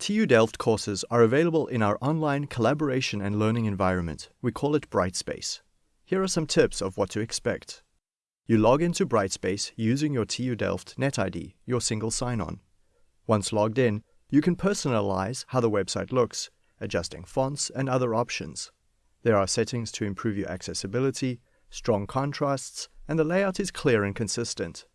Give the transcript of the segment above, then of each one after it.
TU Delft courses are available in our online collaboration and learning environment. We call it Brightspace. Here are some tips of what to expect. You log into Brightspace using your TU Delft NetID, your single sign-on. Once logged in, you can personalize how the website looks, adjusting fonts and other options. There are settings to improve your accessibility, strong contrasts, and the layout is clear and consistent.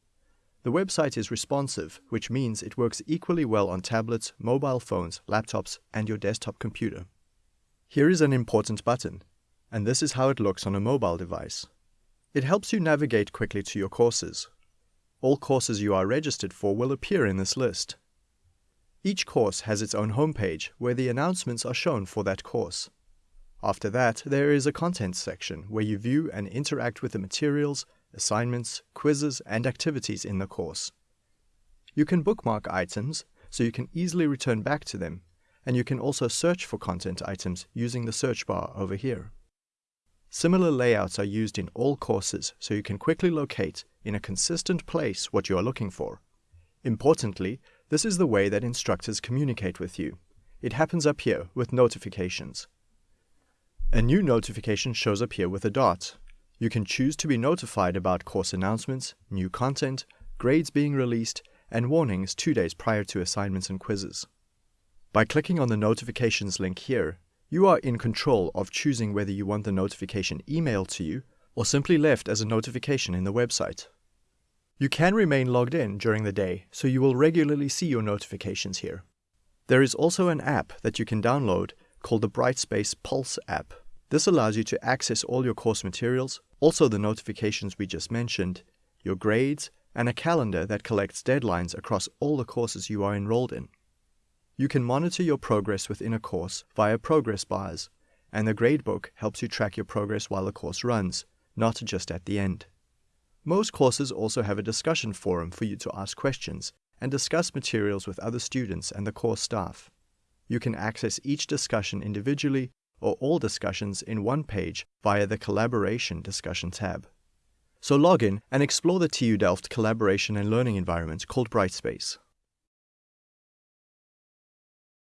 The website is responsive, which means it works equally well on tablets, mobile phones, laptops, and your desktop computer. Here is an important button, and this is how it looks on a mobile device. It helps you navigate quickly to your courses. All courses you are registered for will appear in this list. Each course has its own homepage where the announcements are shown for that course. After that, there is a content section where you view and interact with the materials, assignments, quizzes, and activities in the course. You can bookmark items so you can easily return back to them, and you can also search for content items using the search bar over here. Similar layouts are used in all courses so you can quickly locate in a consistent place what you are looking for. Importantly, this is the way that instructors communicate with you. It happens up here with notifications. A new notification shows up here with a dot. You can choose to be notified about course announcements, new content, grades being released, and warnings two days prior to assignments and quizzes. By clicking on the notifications link here, you are in control of choosing whether you want the notification emailed to you or simply left as a notification in the website. You can remain logged in during the day, so you will regularly see your notifications here. There is also an app that you can download called the Brightspace Pulse app. This allows you to access all your course materials, also the notifications we just mentioned, your grades, and a calendar that collects deadlines across all the courses you are enrolled in. You can monitor your progress within a course via progress bars, and the gradebook helps you track your progress while the course runs, not just at the end. Most courses also have a discussion forum for you to ask questions and discuss materials with other students and the course staff. You can access each discussion individually or all discussions in one page via the Collaboration discussion tab. So log in and explore the TU Delft collaboration and learning environment called Brightspace.